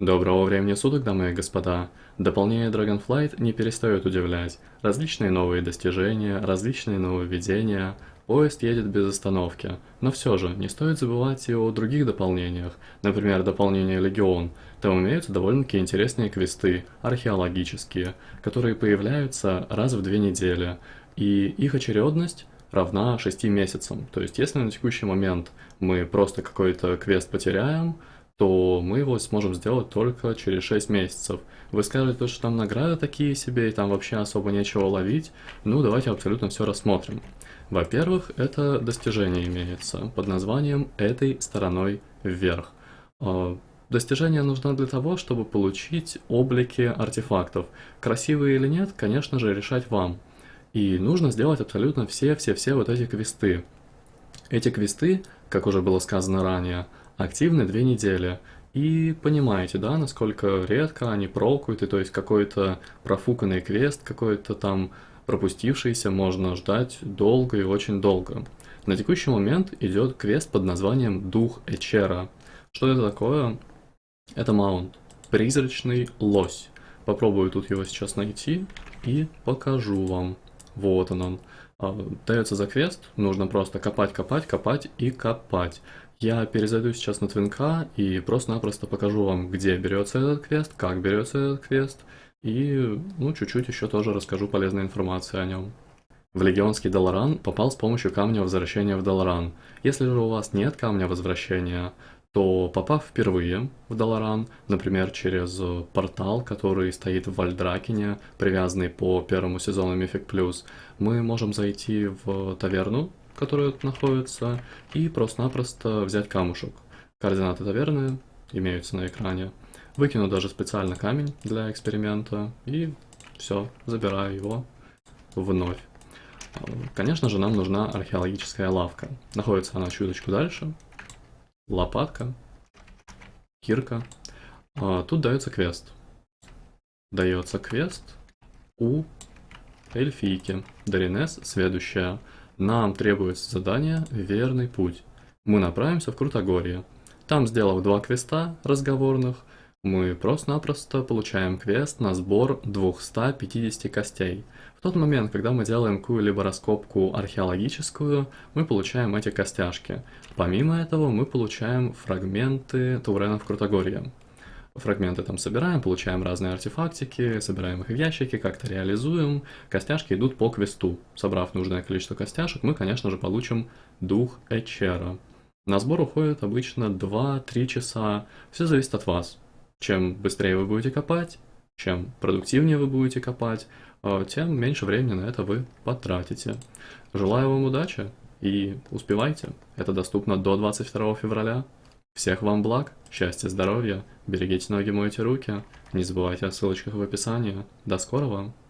Доброго времени суток, дамы и господа! Дополнение Dragonflight не перестает удивлять. Различные новые достижения, различные нововведения, поезд едет без остановки. Но все же, не стоит забывать и о других дополнениях. Например, дополнение Легион. Там имеются довольно-таки интересные квесты, археологические, которые появляются раз в две недели. И их очередность равна 6 месяцам. То есть, если на текущий момент мы просто какой-то квест потеряем, то мы его сможем сделать только через 6 месяцев. Вы скажете, что там награды такие себе, и там вообще особо нечего ловить. Ну, давайте абсолютно все рассмотрим. Во-первых, это достижение имеется под названием «этой стороной вверх». А, достижение нужно для того, чтобы получить облики артефактов. Красивые или нет, конечно же, решать вам. И нужно сделать абсолютно все-все-все вот эти квесты. Эти квесты, как уже было сказано ранее, активны две недели. И понимаете, да, насколько редко они прокуют, и то есть какой-то профуканный квест, какой-то там пропустившийся можно ждать долго и очень долго. На текущий момент идет квест под названием Дух Эчера. Что это такое? Это маунт. Призрачный лось. Попробую тут его сейчас найти и покажу вам. Вот он он. А, дается за квест, нужно просто копать, копать, копать и копать. Я перезайду сейчас на Твинка и просто-напросто покажу вам, где берется этот квест, как берется этот квест, и, ну, чуть-чуть еще тоже расскажу полезной информации о нем. В Легионский Долоран попал с помощью камня возвращения в Долоран. Если же у вас нет камня возвращения, то попав впервые в Долоран, например, через портал, который стоит в Вальдракене, привязанный по первому сезону Мифик Плюс, мы можем зайти в таверну, которая тут находится, и просто-напросто взять камушек. Координаты таверны имеются на экране. Выкину даже специально камень для эксперимента, и все, забираю его вновь. Конечно же, нам нужна археологическая лавка. Находится она чуточку дальше. Лопатка, кирка. А, тут дается квест. Дается квест у эльфийки. Даринес, следующая. Нам требуется задание «Верный путь». Мы направимся в Крутогорье. Там, сделав два квеста разговорных, мы просто-напросто получаем квест на сбор 250 костей. В тот момент, когда мы делаем какую-либо раскопку археологическую, мы получаем эти костяшки. Помимо этого, мы получаем фрагменты Таурена в Крутогорье фрагменты там собираем, получаем разные артефактики, собираем их в ящики, как-то реализуем. Костяшки идут по квесту. Собрав нужное количество костяшек, мы, конечно же, получим дух Эчера. На сбор уходит обычно 2-3 часа. Все зависит от вас. Чем быстрее вы будете копать, чем продуктивнее вы будете копать, э, тем меньше времени на это вы потратите. Желаю вам удачи и успевайте. Это доступно до 22 февраля. Всех вам благ, счастья, здоровья, берегите ноги, мойте руки, не забывайте о ссылочках в описании. До скорого!